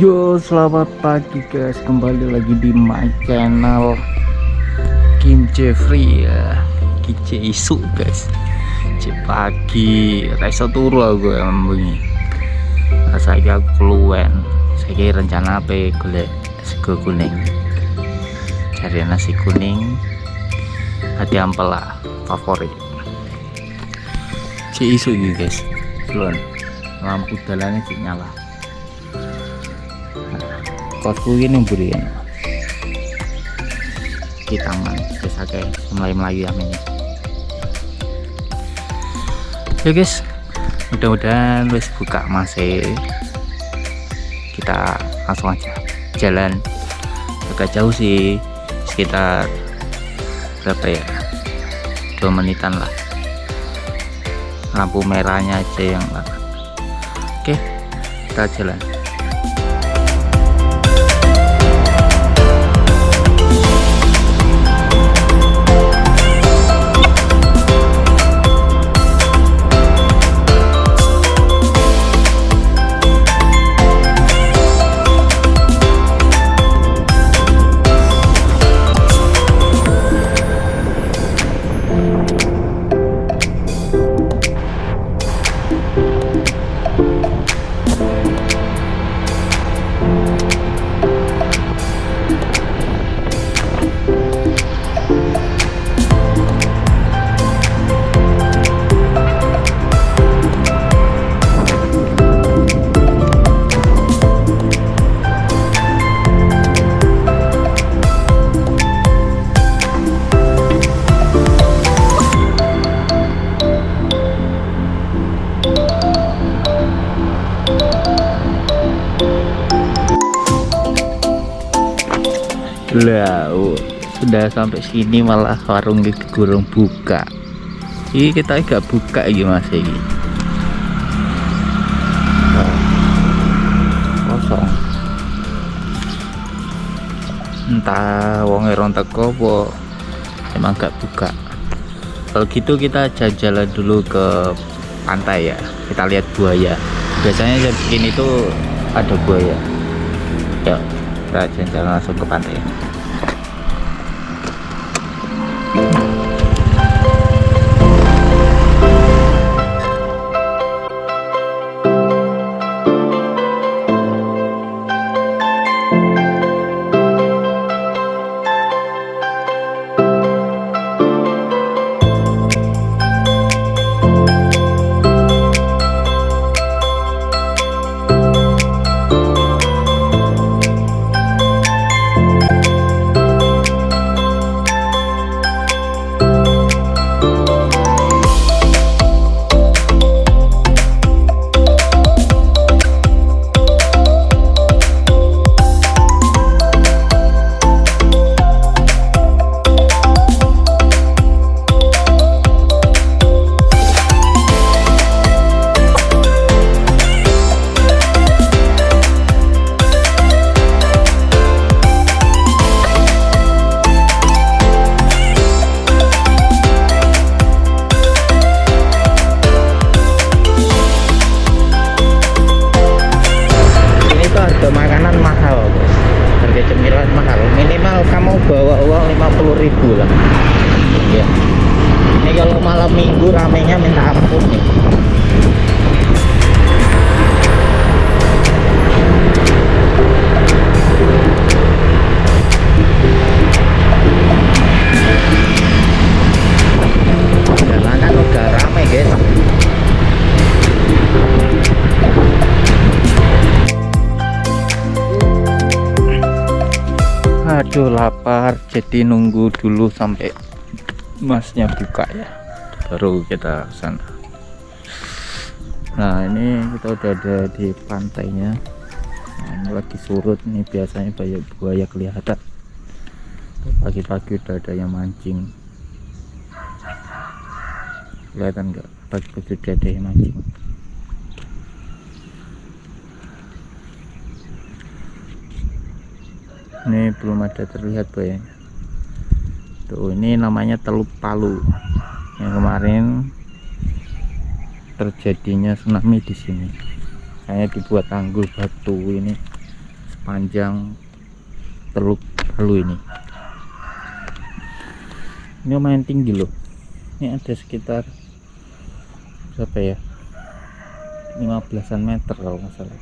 Yo selamat pagi guys. Kembali lagi di my channel Kim Jeffrey ya. Kice isu guys. Cek pagi. Raiso turu aku yang bunyi Saya aku keluar Saya rencana apa golek sego kuning. Cari nasi kuning. Hati ampela favorit. Cek isu ini guys. Belum. Lampu jalannya cek nyala kosku ini buri ya kita taman bisa kayak mulai melayu amin ya guys. Mudah-mudahan wis buka masih kita langsung aja jalan. Agak jauh sih sekitar berapa ya? Dua menitan lah. Lampu merahnya aja yang oke kita jalan lah sudah sampai sini malah warung di gurung buka. Ini kita agak buka ini mas ini. Kosong. Entah wong erong teko po emang gak buka. Kalau gitu kita jalan dulu ke pantai ya. Kita lihat buaya. Biasanya jam begini itu ada buaya. Ya kita jalan langsung ke pantai người lapar jadi nunggu dulu sampai masnya buka ya. Baru kita sana nah ini kita udah ada di pantainya. Nah, ini lagi surut. Ini biasanya banyak buaya kelihatan. Pagi-pagi udah ada yang mancing. Kelihatan enggak pagi-pagi udah ada yang mancing ini belum ada terlihat boyanya tuh ini namanya teluk palu. Yang kemarin terjadinya tsunami di sini. Hanya dibuat tanggul batu ini sepanjang teluk Palu ini. Ini lumayan tinggi loh. Ini ada sekitar berapa ya? 15an meter kalau nggak salah.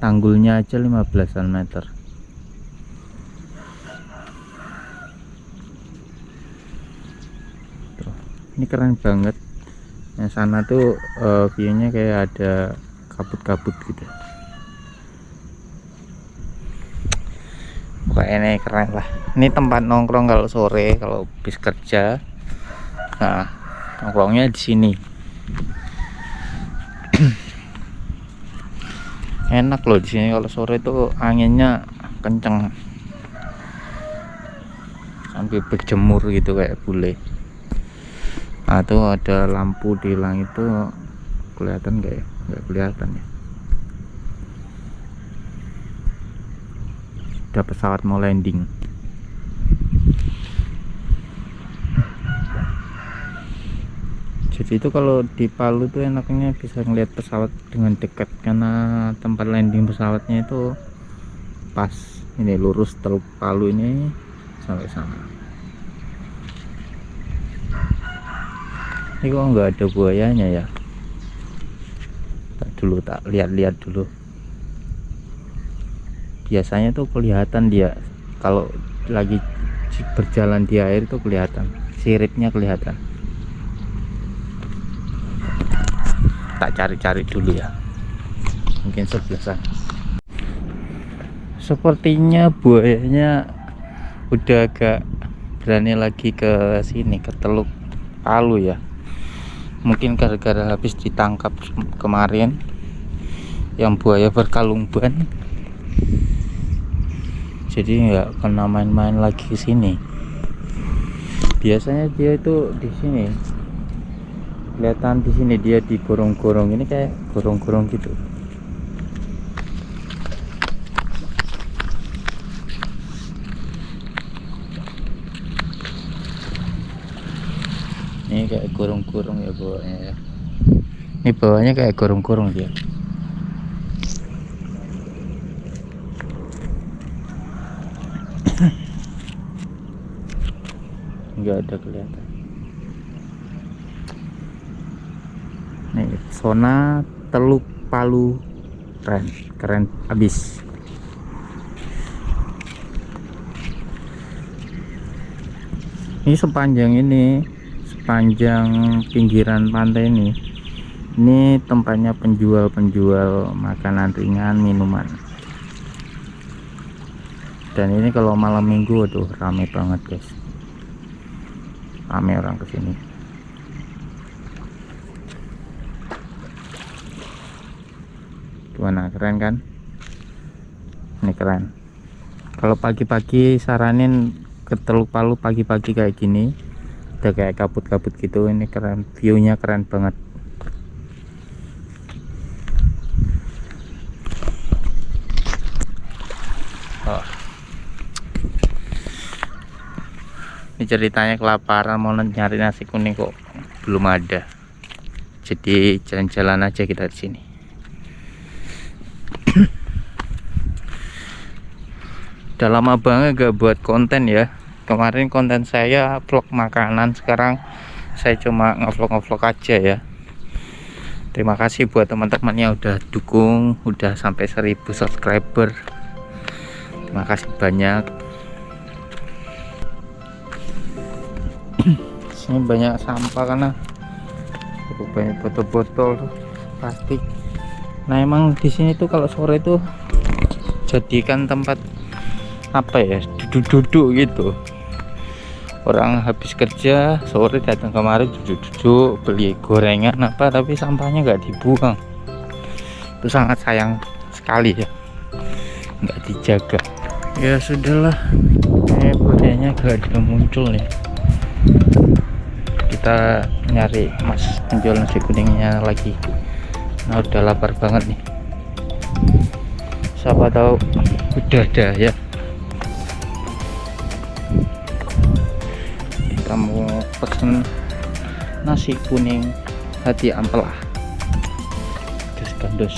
Tanggulnya aja 15an meter ini keren banget. Yang sana tuh uh, viewnya kayak ada kabut-kabut gitu. Pokoknya ini keren lah. Ini tempat nongkrong kalau sore kalau bis kerja. Nah nongkrongnya di sini. Enak loh di sini kalau sore itu anginnya kenceng. Sampai berjemur gitu kayak bule nah ada lampu di langit tuh kelihatan gak ya? Nggak kelihatan ya? Udah pesawat mau landing. Jadi itu kalau di Palu tuh enaknya bisa ngeliat pesawat dengan dekat karena tempat landing pesawatnya itu pas. Ini lurus teluk Palu ini sampai sana ini kok nggak ada buayanya ya. Tak dulu tak lihat-lihat dulu. Biasanya tuh kelihatan dia. Kalau lagi berjalan di air itu kelihatan. Siripnya kelihatan. Tak cari-cari dulu ya. Mungkin sebelah sana. Sepertinya buayanya udah agak berani lagi ke sini ke teluk Palu ya mungkin gara-gara habis ditangkap kemarin yang buaya berkalung ban jadi nggak kena main-main lagi ke sini. Biasanya dia itu di sini kelihatan di sini dia di gorong-gorong ini kayak gorong-gorong gitu gorong-gorong ya bawahnya ya. Ini bawahnya kayak gorong-gorong dia. Nggak ada kelihatan. Nih zona teluk palu keren keren habis. Ini sepanjang ini sepanjang pinggiran pantai ini ini tempatnya penjual-penjual makanan ringan minuman. Dan ini kalau malam minggu aduh rame banget guys. Rame orang ke sini gimana? Keren kan? Ini keren. Kalau pagi-pagi saranin ke Teluk Palu pagi-pagi kayak gini udah kayak kabut-kabut gitu ini keren. Viewnya keren banget. Oh. ini ceritanya kelaparan mau nyari nasi kuning kok belum ada. Jadi jalan-jalan aja kita di sini. Udah lama banget gak buat konten ya kemarin konten saya vlog makanan sekarang saya cuma ngevlog-ngevlog aja ya. Terima kasih buat teman-teman yang udah dukung udah sampai 1000 subscriber. Terima kasih banyak. Sini banyak sampah karena banyak botol-botol plastik. Nah emang di sini tuh kalau sore tuh jadikan tempat apa ya duduk-duduk gitu orang habis kerja sore datang kemarin duduk-duduk beli gorengan apa tapi sampahnya nggak dibuang. Itu sangat sayang sekali ya. Nggak dijaga. Ya sudahlah. Eh budayanya gak ada muncul nih. Kita nyari mas penjual nasi kuningnya lagi. Nah udah lapar banget nih. Siapa tahu udah ada ya kita mau pesen nasi kuning hati ampela dos gandos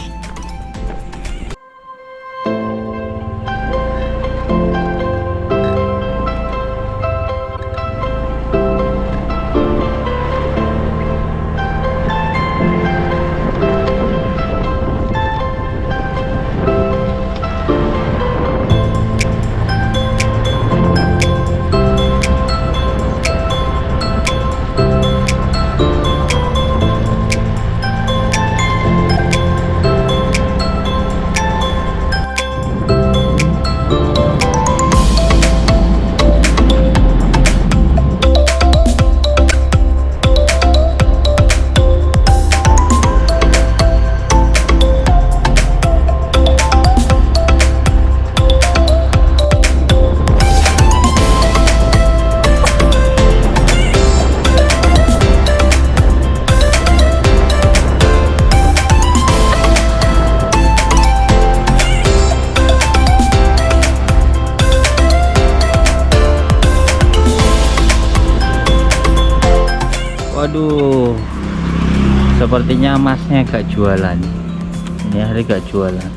sepertinya masnya gak jualan. Ini hari gak jualan.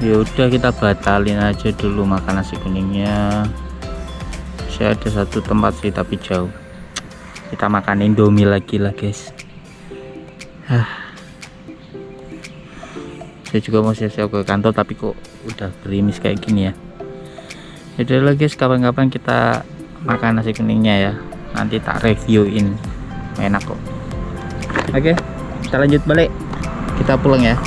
Ya udah kita batalin aja dulu makan nasi kuningnya. Saya ada satu tempat sih tapi jauh. Kita makan indomie lagi lah guys. Hah. saya juga mau siap-siap ke kantor tapi kok udah gerimis kayak gini ya. Jadi lagi guys. Kapan-kapan kita makan nasi kuningnya ya. Nanti tak reviewin enak kok. Oke kita lanjut balik. Kita pulang ya